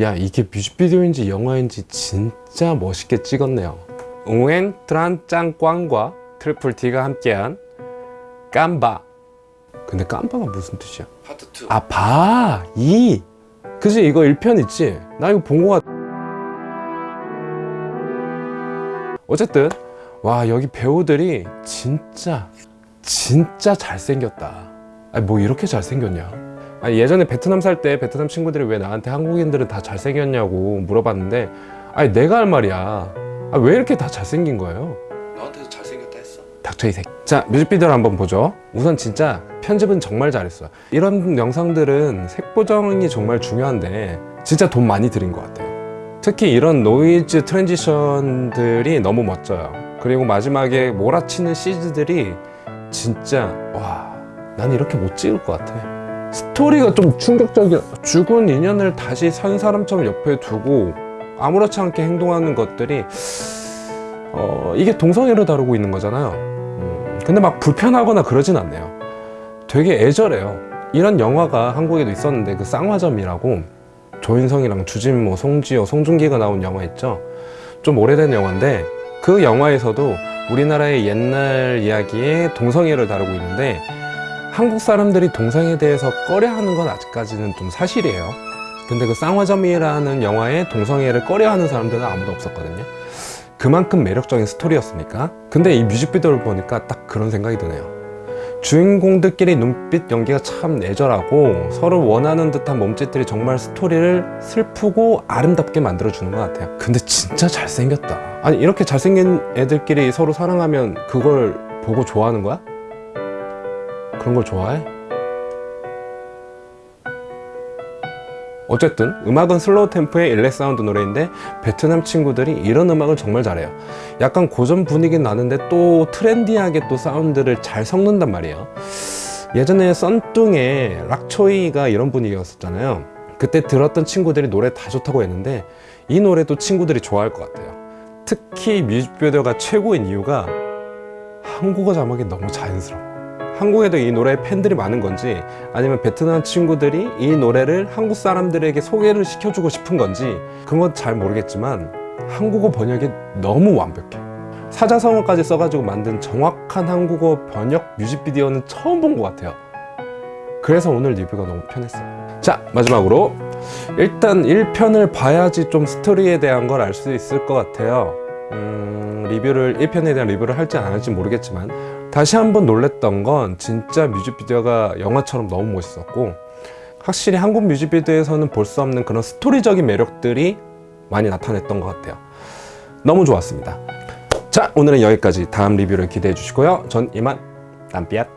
야 이게 뮤직비디오인지 영화인지 진짜 멋있게 찍었네요 웅엔 트란짱꽝과 트리플 T가 함께한 깜바 근데 깜바가 무슨 뜻이야? 파트 2 아 바! 이! 그지 이거 1편 있지? 나 이거 본 거 같... 어쨌든 와 여기 배우들이 진짜 진짜 잘생겼다 아니 뭐 이렇게 잘생겼냐 아니 예전에 베트남 살 때 베트남 친구들이 왜 나한테 한국인들은 다 잘생겼냐고 물어봤는데 아니 내가 할 말이야. 아, 왜 이렇게 다 잘생긴 거예요? 너한테도 잘생겼다 했어? 닥쳐 이색 자 뮤직비디오를 한번 보죠. 우선 진짜 편집은 정말 잘했어요. 이런 영상들은 색 보정이 정말 중요한데 진짜 돈 많이 들인 것 같아요. 특히 이런 노이즈 transition들이 너무 멋져요. 그리고 마지막에 몰아치는 시즈들이 진짜 와 난 이렇게 못 찍을 것 같아 스토리가 좀 충격적이야 죽은 인연을 다시 산 사람처럼 옆에 두고 아무렇지 않게 행동하는 것들이 어, 이게 동성애로 다루고 있는 거잖아요. 음, 근데 막 불편하거나 그러진 않네요. 되게 애절해요. 이런 영화가 한국에도 있었는데 그 쌍화점이라고 조인성이랑 주진모, 송지효, 송중기가 나온 영화 있죠? 좀 오래된 영화인데 그 영화에서도 우리나라의 옛날 이야기에 동성애를 다루고 있는데 한국 사람들이 동성애에 대해서 꺼려하는 건 아직까지는 좀 사실이에요. 근데 그 쌍화점이라는 영화에 동성애를 꺼려하는 사람들은 아무도 없었거든요. 그만큼 매력적인 스토리였으니까. 근데 이 뮤직비디오를 보니까 딱 그런 생각이 드네요. 주인공들끼리 눈빛 연기가 참 애절하고 서로 원하는 듯한 몸짓들이 정말 스토리를 슬프고 아름답게 만들어주는 것 같아요. 근데 진짜 잘생겼다. 아니 이렇게 잘생긴 애들끼리 서로 사랑하면 그걸 보고 좋아하는 거야? 그런 걸 좋아해? 어쨌든 음악은 slow 템포의 일렉 사운드 노래인데 베트남 친구들이 이런 음악을 정말 잘해요. 약간 고전 분위기 나는데 또 trendy하게 또 사운드를 잘 섞는단 말이에요. 예전에 썬뚱의 락초이가 이런 분위기였었잖아요. 그때 들었던 친구들이 노래 다 좋다고 했는데 이 노래도 친구들이 좋아할 것 같아요. 특히 뮤직비디오가 최고인 이유가 한국어 자막이 너무 자연스러워 한국에도 이 노래에 팬들이 많은 건지 아니면 베트남 친구들이 이 노래를 한국 사람들에게 소개를 시켜주고 싶은 건지 그건 건잘 모르겠지만 한국어 번역이 너무 완벽해. 사자성어까지 써가지고 만든 정확한 한국어 번역 뮤직비디오는 처음 본 것 같아요. 그래서 오늘 리뷰가 너무 편했어요. 자 마지막으로 일단 1편을 봐야지 좀 스토리에 대한 걸 알 수 있을 것 같아요 음, 리뷰를 1편에 대한 리뷰를 할지 안 할지 모르겠지만 다시 한번 놀랬던 건 진짜 뮤직비디오가 영화처럼 너무 멋있었고 확실히 한국 뮤직비디오에서는 볼 수 없는 그런 스토리적인 매력들이 많이 나타냈던 것 같아요. 너무 좋았습니다. 자 오늘은 여기까지. 다음 리뷰를 기대해 주시고요. 전 이만 땀삐앗